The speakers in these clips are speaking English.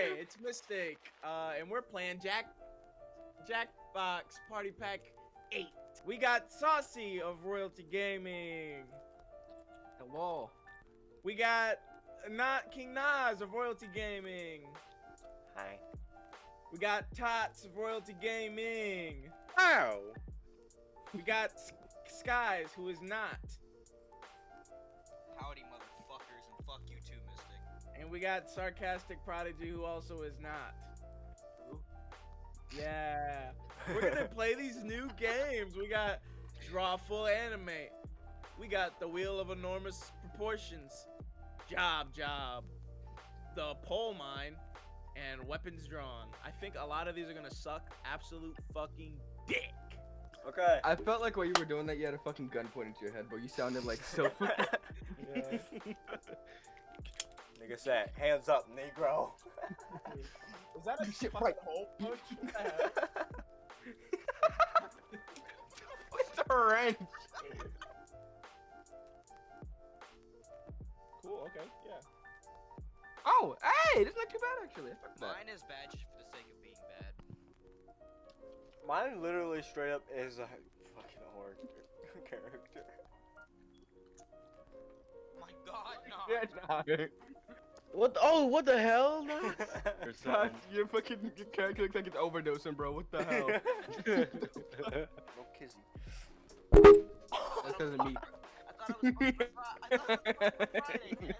Hey, it's Mystic, uh, and we're playing Jack Jackbox Party Pack 8. We got Saucy of Royalty Gaming. Hello. We got not King Nas of Royalty Gaming. Hi. We got Tots of Royalty Gaming. Ow. We got S- Skies, who is not. Howdy, we got Sarcastic Prodigy, who also is not. Yeah. We're gonna play these new games. We got Drawful Animate. We got The Wheel of Enormous Proportions. Job Job. The Poll Mine. And Weapons Drawn. I think a lot of these are gonna suck absolute fucking dick. Okay. I felt like while you were doing that, you had a fucking gun pointed to your head, but You sounded like so. Nigga said, hands up, Negro. Is that a Shit, right. hole punch? it's a wrench. cool, okay, yeah. Oh, hey, that's not too bad actually. I fuck with that. Mine is bad just for the sake of being bad. Mine literally straight up is a fucking horror character. My god, no. Yeah, nah. What? Oh, what the hell? Nah? or your fucking your character looks like it's overdosing, bro. What the hell? no kizzy. That's because of me. I thought it was fucking Fri- I thought it was fucking Friday.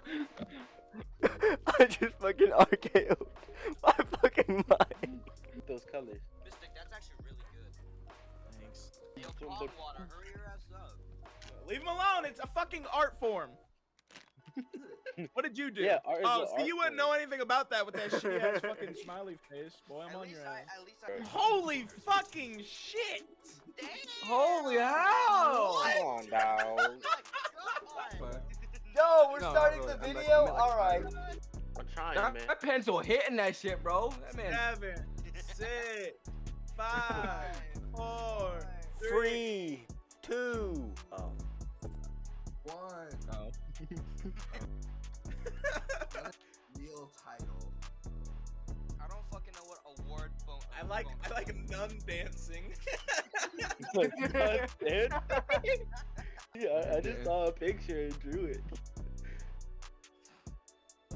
I just fucking RKO'd my fucking mind. Those colors. Mystic, that's actually really good. Thanks. Yo, Pond Water, hurry your ass up. Leave him alone. It's a fucking art form. what did you do? Yeah, art oh, an see, art you wouldn't know anything about that with that shitty ass fucking smiley face. Boy, I'm At on least your I, ass. at least I. Holy fucking shit! Damn! Holy hell! Come on, now. Oh Yo, we're No, starting no, the video? Like- Alright. I'm trying, That, man. that pencil hitting that shit, bro. That man. Seven, six, five, four, three. Three, two. Uh, oh. One. Oh. Like I phone- like nun dancing. Like, God, dude. yeah, I just saw a picture and drew it.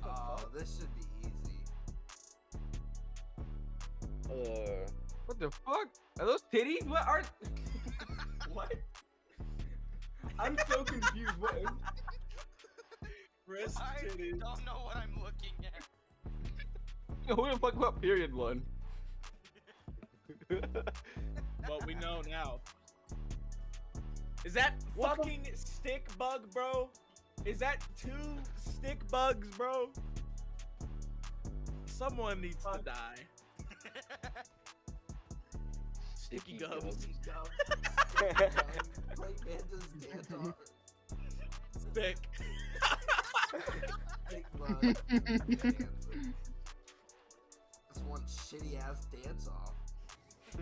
Oh, this should be easy. Uh, What the fuck? Are those titties? What are? what? I'm so confused. What? Is... Wrist I titties. don't know what I'm looking at. Who the fuck about period one? What we know now. Is that fucking stick bug, bro? Is that two stick bugs, bro? Someone needs to die. Sticky gums. Play Panda's dance off. Stick. Big bug. This one shitty ass dance off.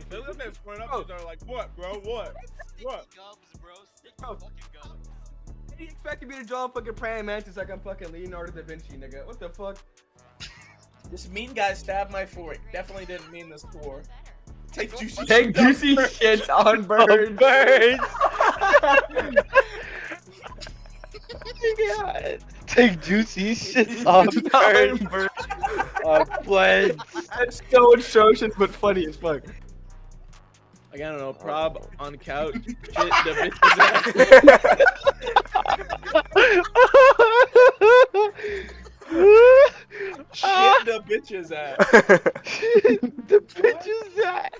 Those are guys point up Bro. they're like, what, bro? What? What? gums, bro. Sticky Bro. fucking gums. He expected me to draw a fucking praying mantis like I'm fucking Leonardo da Vinci, nigga. What the fuck? This mean guy stabbed my fork. Definitely didn't mean this for. Take juicy. Take shit on juicy birds. shit oh, on birds. birds. God. Take juicy shit on birds. On plants. That's so atrocious, but funny as fuck. Like, I don't know, prob on couch, shit the bitch's ass. Shit the bitch's ass. the bitch is that?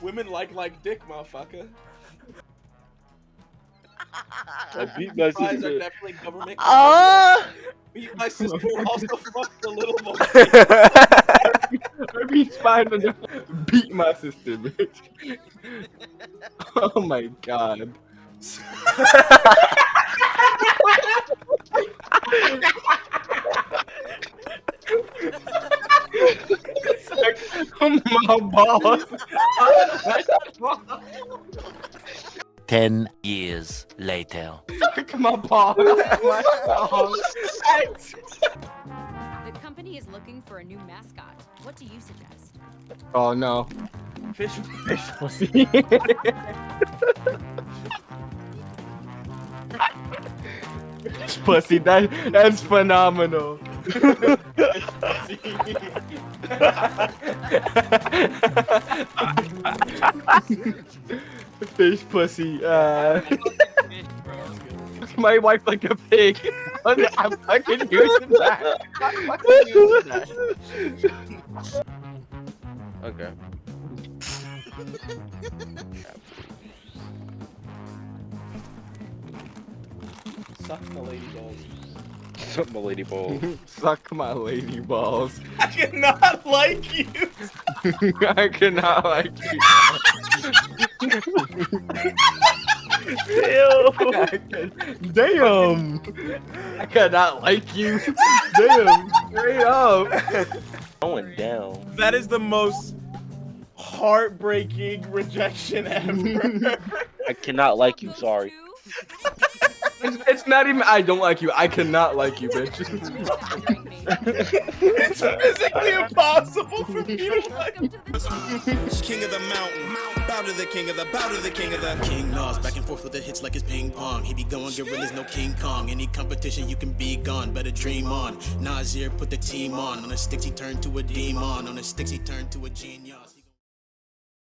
Women like like dick, motherfucker. I beat my Fries are sister. definitely government. Ah! Beat my sister also fucked the little boy. I beat spied on beat my sister, bitch. oh my god. my balls. Ten years later. my balls. My balls. The Disney is looking for a new mascot. What do you suggest? Oh no. Fish. Fish pussy. Fish pussy. That that's phenomenal. Fish pussy. Uh, my wife like a pig. I'm fucking using that. I'm fucking using that. Okay. Suck the lady balls. Suck my lady balls. Suck my lady balls. I cannot like you. I cannot like you. Damn! I cannot like you. Damn! Straight up. Going down. That is the most heartbreaking rejection ever. I cannot like you. Sorry. It's, it's not even. I don't like you. I cannot like you, bitch. it's physically impossible for me to like. King of the mountain. Bow to the king of the, bow to the king of the King Nas, back and forth with the hits like it's ping pong. He be going gorillas, no King Kong. Any competition, you can be gone. Better dream on. Nasir put the team on. On the sticks, he turned to a demon. On the sticks, he turned to a genius.